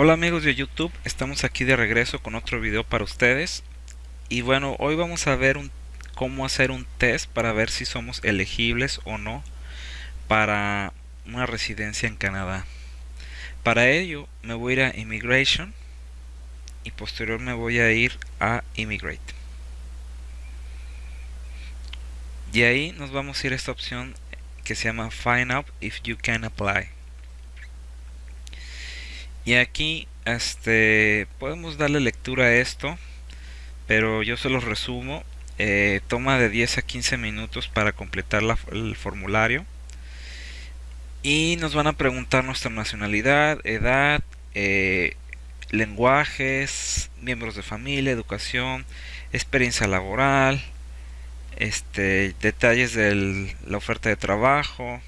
Hola amigos de YouTube, estamos aquí de regreso con otro video para ustedes y bueno, hoy vamos a ver un, cómo hacer un test para ver si somos elegibles o no para una residencia en Canadá. Para ello me voy a ir a Immigration y posterior me voy a ir a Immigrate. Y ahí nos vamos a ir a esta opción que se llama Find out if you can apply. Y aquí este podemos darle lectura a esto, pero yo se los resumo. Eh, toma de 10 a 15 minutos para completar el formulario. Y nos van a preguntar nuestra nacionalidad, edad, eh, lenguajes, miembros de familia, educación, experiencia laboral, este, detalles de la oferta de trabajo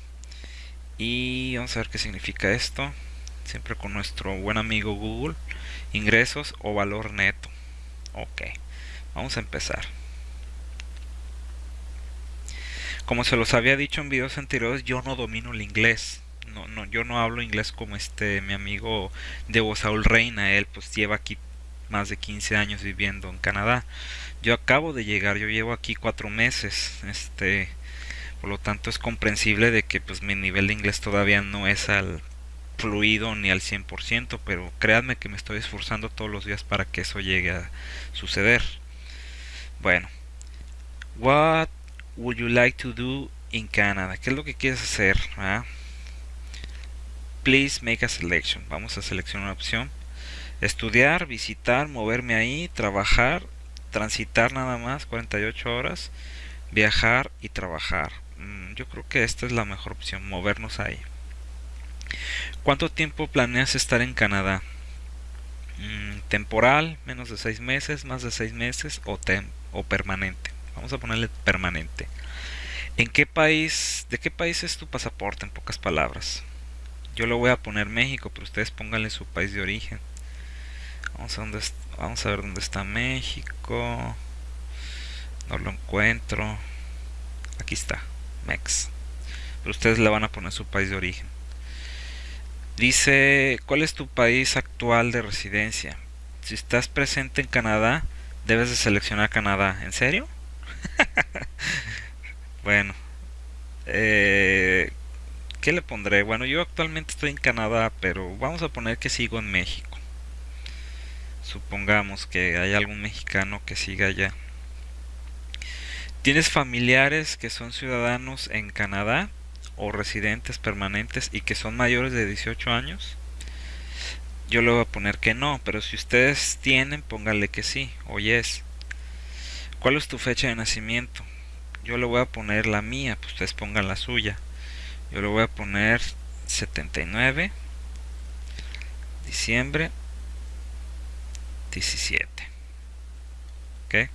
y vamos a ver qué significa esto siempre con nuestro buen amigo Google ingresos o valor neto. Ok vamos a empezar. Como se los había dicho en videos anteriores yo no domino el inglés. No, no, yo no hablo inglés como este mi amigo de Saúl Reina. Él pues lleva aquí más de 15 años viviendo en Canadá. Yo acabo de llegar yo llevo aquí cuatro meses este por lo tanto es comprensible de que pues mi nivel de inglés todavía no es al fluido ni al 100%, pero créanme que me estoy esforzando todos los días para que eso llegue a suceder. Bueno, what would you like to do in Canada? ¿Qué es lo que quieres hacer? Ah? Please make a selection. Vamos a seleccionar una opción. Estudiar, visitar, moverme ahí, trabajar, transitar nada más 48 horas, viajar y trabajar. Mm, yo creo que esta es la mejor opción, movernos ahí. ¿Cuánto tiempo planeas estar en Canadá? Mm, temporal, menos de seis meses, más de seis meses o, o permanente. Vamos a ponerle permanente. ¿En qué país, de qué país es tu pasaporte en pocas palabras? Yo lo voy a poner México, pero ustedes pónganle su país de origen. Vamos a, vamos a ver dónde está México. No lo encuentro. Aquí está, Mex. Pero ustedes le van a poner su país de origen. Dice, ¿cuál es tu país actual de residencia? Si estás presente en Canadá, debes de seleccionar Canadá. ¿En serio? bueno, eh, ¿qué le pondré? Bueno, yo actualmente estoy en Canadá, pero vamos a poner que sigo en México. Supongamos que hay algún mexicano que siga allá. ¿Tienes familiares que son ciudadanos en Canadá? O residentes permanentes y que son mayores de 18 años? Yo le voy a poner que no, pero si ustedes tienen, pónganle que sí o yes. ¿Cuál es tu fecha de nacimiento? Yo le voy a poner la mía, pues ustedes pongan la suya. Yo le voy a poner 79 diciembre 17. ¿Ok?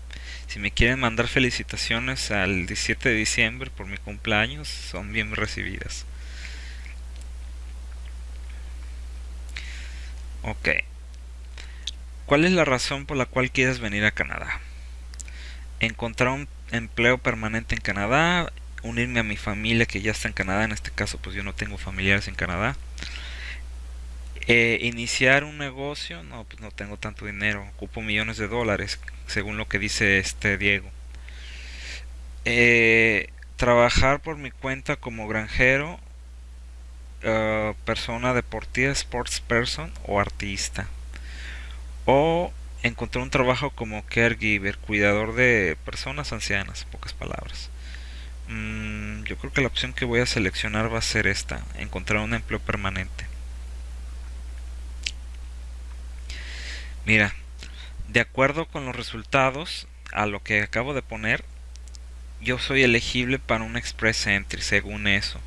Si me quieren mandar felicitaciones al 17 de diciembre por mi cumpleaños, son bien recibidas. Ok. ¿Cuál es la razón por la cual quieres venir a Canadá? Encontrar un empleo permanente en Canadá, unirme a mi familia que ya está en Canadá, en este caso pues yo no tengo familiares en Canadá. Eh, iniciar un negocio, no, pues no tengo tanto dinero, ocupo millones de dólares, según lo que dice este Diego. Eh, trabajar por mi cuenta como granjero, uh, persona deportiva, sports person o artista. O encontrar un trabajo como caregiver, cuidador de personas ancianas, pocas palabras. Mm, yo creo que la opción que voy a seleccionar va a ser esta, encontrar un empleo permanente. Mira, de acuerdo con los resultados a lo que acabo de poner, yo soy elegible para un Express Entry según eso.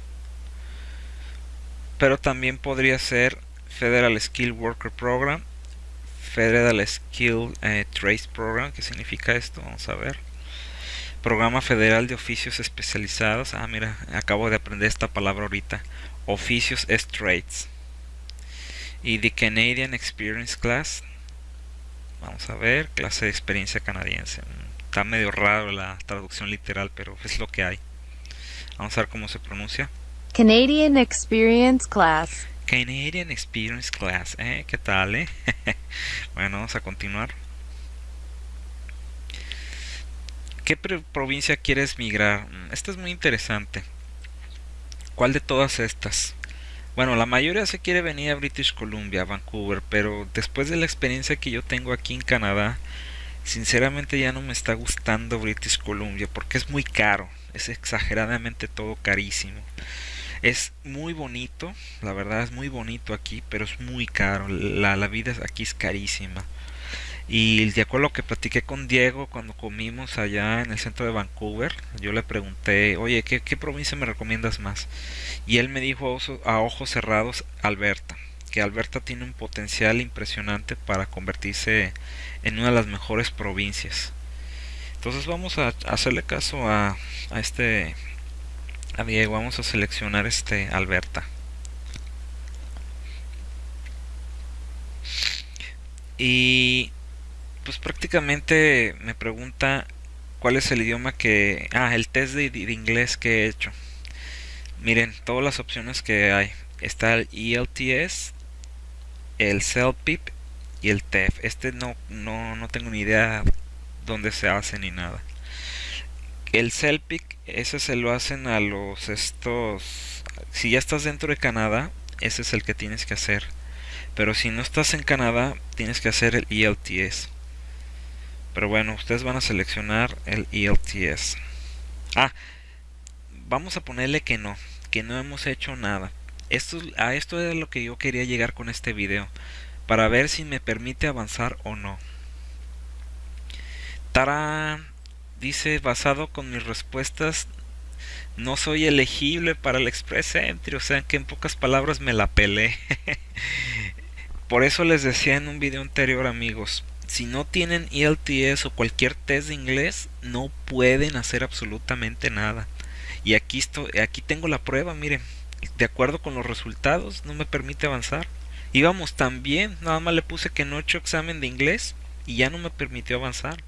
Pero también podría ser Federal Skill Worker Program, Federal Skill eh, Program, ¿qué significa esto? Vamos a ver. Programa Federal de Oficios Especializados. Ah, mira, acabo de aprender esta palabra ahorita. Oficios es Trades. Y The Canadian Experience Class Vamos a ver, clase de experiencia canadiense. Está medio raro la traducción literal, pero es lo que hay. Vamos a ver cómo se pronuncia. Canadian Experience Class. Canadian Experience Class. ¿eh? ¿Qué tal, eh? bueno, vamos a continuar. ¿Qué provincia quieres migrar? Mm, esta es muy interesante. ¿Cuál de todas estas? Bueno, la mayoría se quiere venir a British Columbia, a Vancouver, pero después de la experiencia que yo tengo aquí en Canadá, sinceramente ya no me está gustando British Columbia porque es muy caro, es exageradamente todo carísimo. Es muy bonito, la verdad es muy bonito aquí, pero es muy caro, la, la vida aquí es carísima. Y de acuerdo a lo que platiqué con Diego cuando comimos allá en el centro de Vancouver, yo le pregunté, oye, ¿qué, provincia me recomiendas más? Y él me dijo a ojos cerrados, Alberta, que Alberta tiene un potencial impresionante para convertirse en una de las mejores provincias. Entonces vamos a hacerle caso a, a este, a Diego, vamos a seleccionar este Alberta. Y pues prácticamente me pregunta cuál es el idioma que... Ah, el test de, inglés que he hecho. Miren, todas las opciones que hay. Está el ELTS, el CELPIP y el TEF. Este no, no, no tengo ni idea dónde se hace ni nada. El CELPIP, ese se lo hacen a los estos... Si ya estás dentro de Canadá, ese es el que tienes que hacer. Pero si no estás en Canadá, tienes que hacer el ELTS. Pero bueno, ustedes van a seleccionar el ELTS. Ah, vamos a ponerle que no, que no hemos hecho nada. Esto, a esto es lo que yo quería llegar con este video, para ver si me permite avanzar o no. Tara dice, basado con mis respuestas, no soy elegible para el Express Entry, o sea que en pocas palabras me la pelé. Por eso les decía en un video anterior amigos, si no tienen ELTS o cualquier test de inglés, no pueden hacer absolutamente nada. Y aquí, estoy, aquí tengo la prueba, miren, de acuerdo con los resultados, no me permite avanzar. Íbamos tan bien, nada más le puse que no he hecho examen de inglés y ya no me permitió avanzar.